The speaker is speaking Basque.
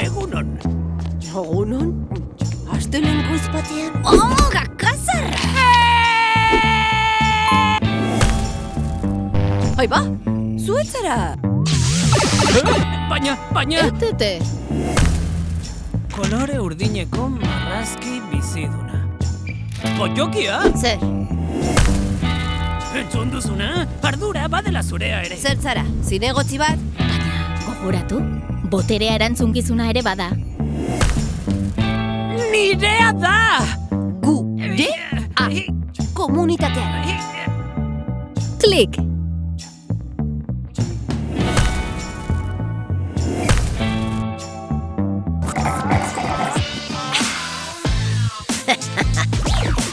egunon. Egunon? Astelen goiz batean? Oh, gakazarra! Ai ba, zuetzara! Baina, baina, Etete, kolore urdineko marrazki biziduna. Goiokia, zer, entzun duzuna, ardura badela zurea ere. Zer zara, zinegotzi bat? Gogoratu, boterea erantzunkizuna ere bada. Nirea da! Gu, de, a, komunitatea. Klik!